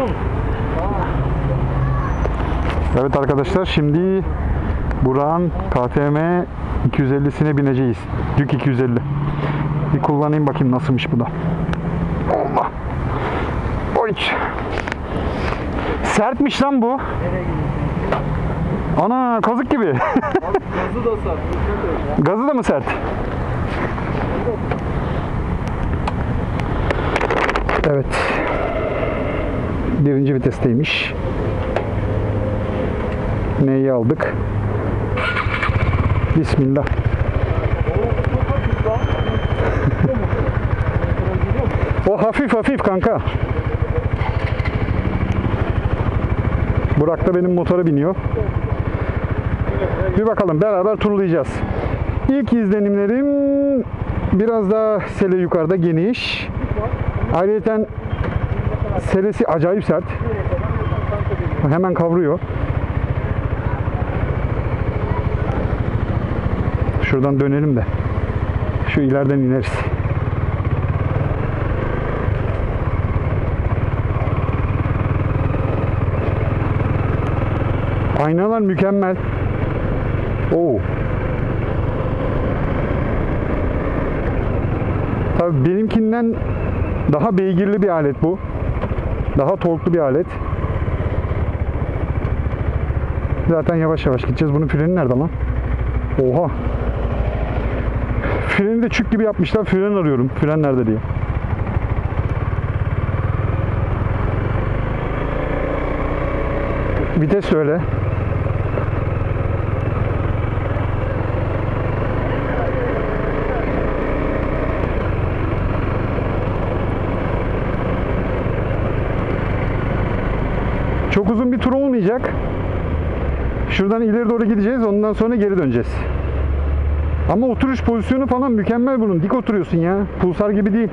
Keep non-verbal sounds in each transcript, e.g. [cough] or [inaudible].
Gidiyor mu? Evet arkadaşlar şimdi Burak'ın KTM 250'sine bineceğiz. Dük 250. Bir kullanayım bakayım nasılmış bu da. Allah. Oy. Sertmiş lan bu. Ana kazık gibi. [laughs] Gazı da et. Gazı da mı sert? Evet. Birinci vitesteymiş. Neyi aldık? Bismillah. [laughs] O hafif hafif kanka. Burak da benim motora biniyor. Bir bakalım beraber turlayacağız. İlk izlenimlerim biraz daha sele yukarıda geniş. Ayrıca selesi acayip sert. Hemen kavruyor. Şuradan dönelim de. Şu ileriden ineriz. Aynalar mükemmel. Oo. Tabii benimkinden daha beygirli bir alet bu. Daha torklu bir alet. Zaten yavaş yavaş gideceğiz. Bunun freni nerede lan? Oha. Freni de çük gibi yapmışlar. Fren arıyorum. Fren nerede diye. Vites öyle. Uzun bir tur olmayacak. Şuradan ileri doğru gideceğiz. Ondan sonra geri döneceğiz. Ama oturuş pozisyonu falan mükemmel bunun. Dik oturuyorsun ya. Pulsar gibi değil.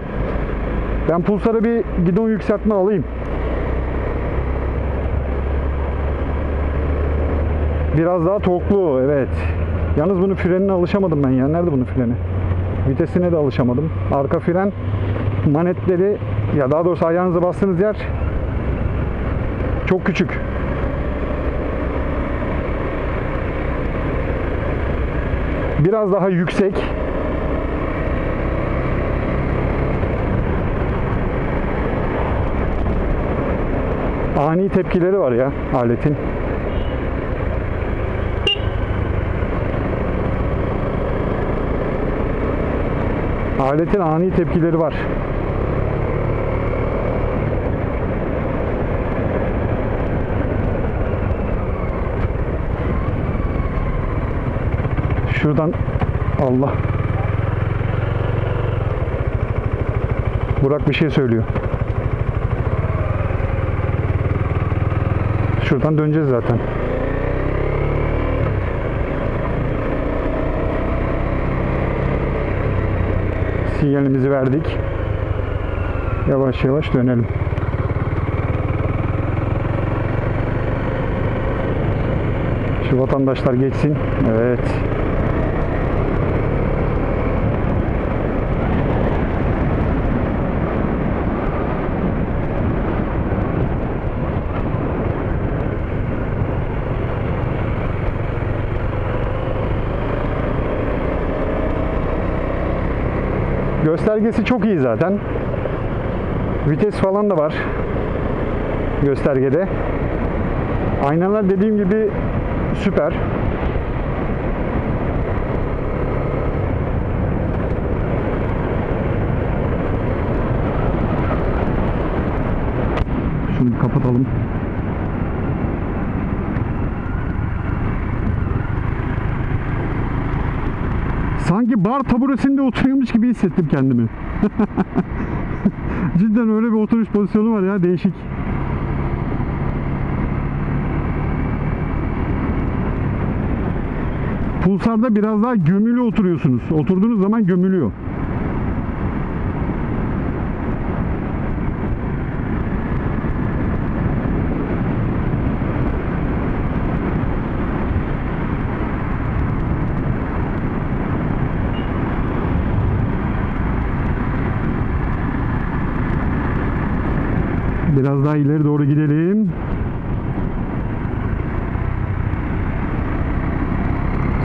Ben Pulsar'a bir gidon yükseltme alayım. Biraz daha torklu evet. Yalnız bunun frenine alışamadım ben ya. Nerede bunun freni? Vitesine de alışamadım. Arka fren manetleri ya daha doğrusu ayağınıza bastığınız yer çok küçük. Biraz daha yüksek. Ani tepkileri var ya aletin. Aletin ani tepkileri var. Şuradan Allah. Burak bir şey söylüyor. Şuradan döneceğiz zaten. Sinyalimizi verdik. Yavaş yavaş dönelim. Şu vatandaşlar geçsin. Evet. Göstergesi çok iyi zaten. Vites falan da var göstergede. Aynalar dediğim gibi süper. Şunu kapatalım. Sanki bar taburesinde oturuyormuş gibi hissettim kendimi. [laughs] Cidden öyle bir oturuş pozisyonu var ya değişik. Pulsarda biraz daha gömülü oturuyorsunuz. Oturduğunuz zaman gömülüyor. Biraz daha ileri doğru gidelim.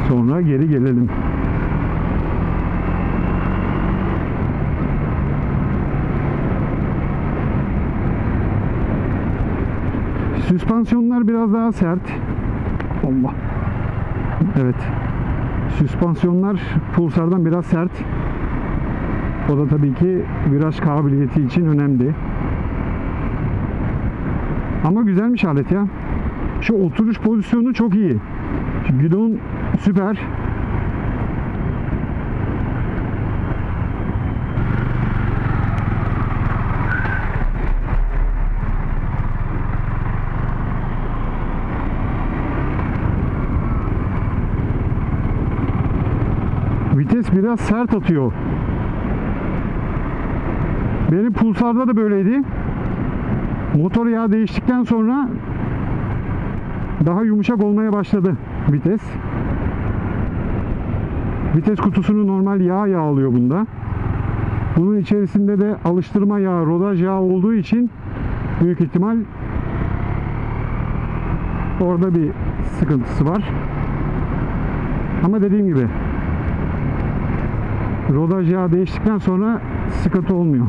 Sonra geri gelelim. Süspansiyonlar biraz daha sert. Allah. Evet. Süspansiyonlar Pulsar'dan biraz sert. O da tabii ki viraj kabiliyeti için önemli. Ama güzelmiş alet ya. Şu oturuş pozisyonu çok iyi. Şu Gidon süper. Vites biraz sert atıyor. Benim Pulsar'da da böyleydi. Motor yağı değiştikten sonra daha yumuşak olmaya başladı vites. Vites kutusunu normal yağ yağlıyor bunda. Bunun içerisinde de alıştırma yağı, rodaj yağı olduğu için büyük ihtimal orada bir sıkıntısı var. Ama dediğim gibi rodaj yağı değiştikten sonra sıkıntı olmuyor.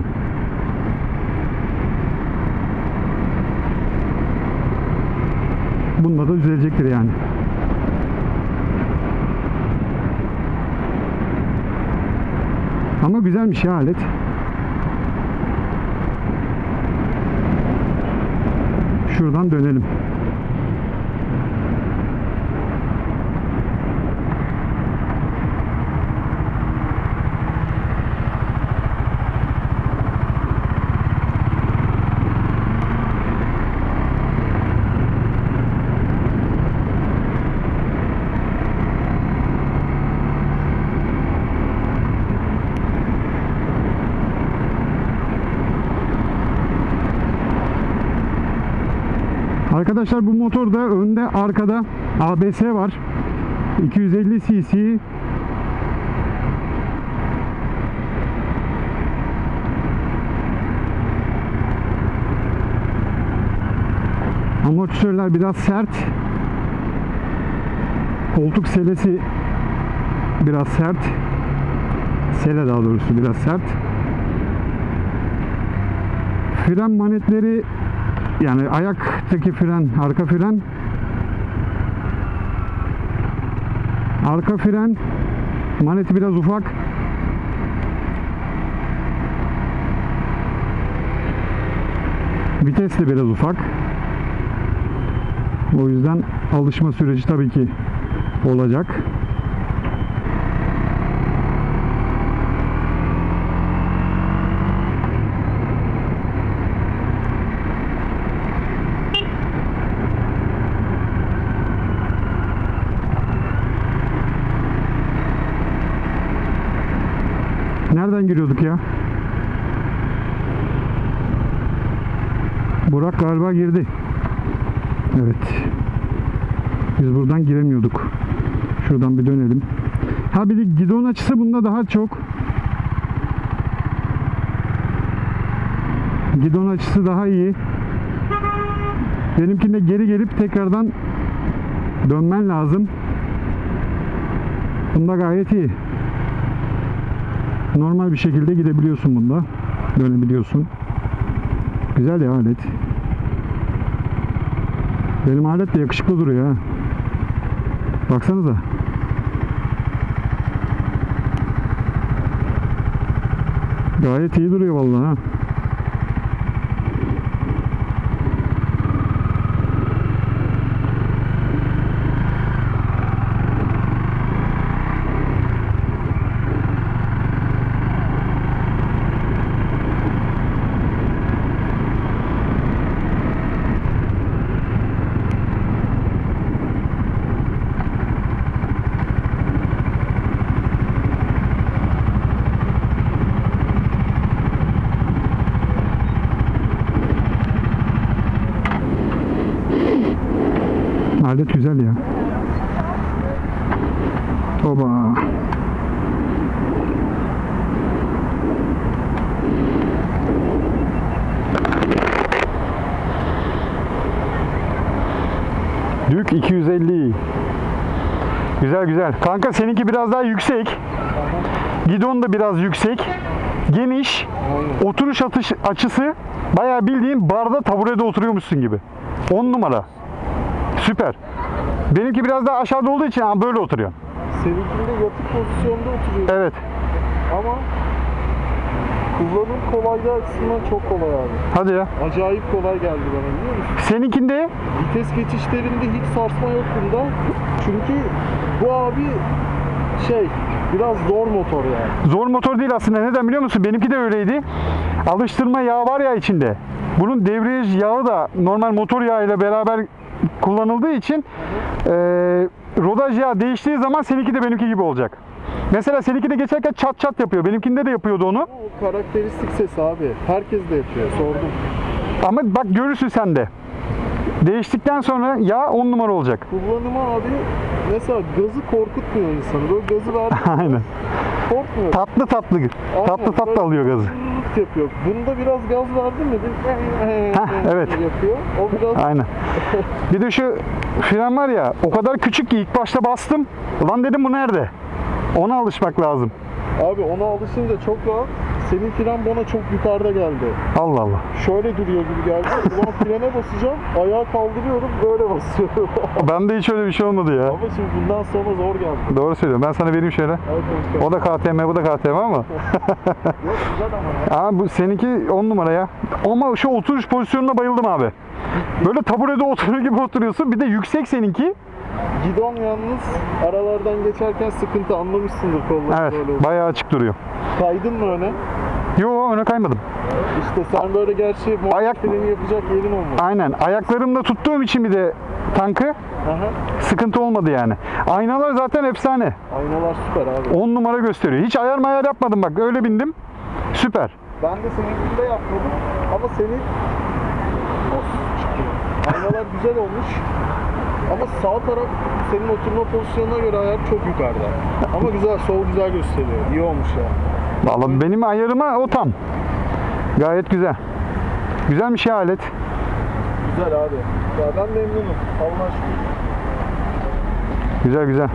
Bunda da düzelecektir yani. Ama güzelmiş ya alet. Şuradan dönelim. Arkadaşlar bu motorda önde arkada ABS var. 250 cc Amortisörler biraz sert. Koltuk selesi biraz sert. Sele daha doğrusu biraz sert. Fren manetleri yani ayaktaki fren, arka fren arka fren maneti biraz ufak. Vites de biraz ufak. O yüzden alışma süreci tabii ki olacak. Nereden giriyorduk ya? Burak galiba girdi. Evet. Biz buradan giremiyorduk. Şuradan bir dönelim. Ha bir de gidon açısı bunda daha çok. Gidon açısı daha iyi. Benimkinde geri gelip tekrardan dönmen lazım. Bunda gayet iyi. Normal bir şekilde gidebiliyorsun bunda. Dönebiliyorsun. Güzel ya alet. Benim alet de yakışıklı duruyor ha. Baksanıza. Gayet iyi duruyor vallahi ha. Oba. Dük 250. Güzel güzel. Kanka seninki biraz daha yüksek. Gidon da biraz yüksek. Geniş. Oturuş atış açısı bayağı bildiğin barda taburede oturuyormuşsun gibi. 10 numara. Süper. Benimki biraz daha aşağıda olduğu için böyle oturuyor. Seninkinde yatık pozisyonda oturuyor. Evet. Ama kullanım kolaylığı açısından çok kolay abi. Hadi ya. Acayip kolay geldi bana biliyor musun? Seninkinde Vites geçişlerinde hiç sarsma yok bunda. Çünkü bu abi şey biraz zor motor yani. zor motor değil aslında. Neden biliyor musun? Benimki de öyleydi. Alıştırma yağı var ya içinde. Bunun debriyaj yağı da normal motor yağıyla beraber kullanıldığı için eee rodaj yağı değiştiği zaman seninki de benimki gibi olacak. Mesela seninki de geçerken çat çat yapıyor. Benimkinde de yapıyordu onu. O karakteristik ses abi. Herkes de yapıyor. Sordum. Ama bak görürsün sen de. Değiştikten sonra yağ 10 numara olacak. Kullanımı abi mesela gazı korkutmuyor insanı. Böyle gazı verdi [laughs] Aynen. korkmuyor. Tatlı tatlı. Tatlı tatlı böyle alıyor gazı. Zırt yapıyor. Bunda biraz gaz verdi mi? Heh, evet. yapıyor. O biraz Aynen. Bir de şu fren var ya o kadar küçük ki ilk başta bastım. Ulan dedim bu nerede? Ona alışmak lazım. abi ona alışınca çok rahat. Senin fren bana çok yukarıda geldi. Allah Allah. Şöyle duruyor gibi geldi. Ulan frene basacağım. Ayağı kaldırıyorum. Böyle basıyorum. [laughs] Bende hiç öyle bir şey olmadı ya. Ama şimdi bundan sonra zor geldi. Doğru söylüyorum. Ben sana vereyim şöyle. Bakalım. O da KTM, bu da KTM ama. Yok güzel ama ya. Aa bu seninki 10 numara ya. Ama şu oturuş pozisyonuna bayıldım abi. Böyle taburede oturur gibi oturuyorsun. Bir de yüksek seninki. Gidon yalnız aralardan geçerken sıkıntı anlamışsındır kolları Evet. böyle. oldu. Bayağı açık duruyor. Kaydın mı öne? Yo öne kaymadım. İşte sen böyle gerçi Ayak- freni yapacak yerin olmadı. Aynen. Ayaklarımda tuttuğum için bir de tankı Aha. sıkıntı olmadı yani. Aynalar zaten efsane. Aynalar süper abi. 10 numara gösteriyor. Hiç ayar mayar yapmadım bak. Öyle bindim. Süper. Ben de seninkinde yapmadım ama senin. Aynalar güzel olmuş. Ama sağ taraf senin oturma pozisyonuna göre ayar çok yukarıda. Ama güzel, sol güzel gösteriyor. İyi olmuş yani. Vallahi benim ayarıma o tam. Gayet güzel. Güzelmiş ya alet. Güzel abi. Ya ben memnunum. Allah şükür. Güzel güzel.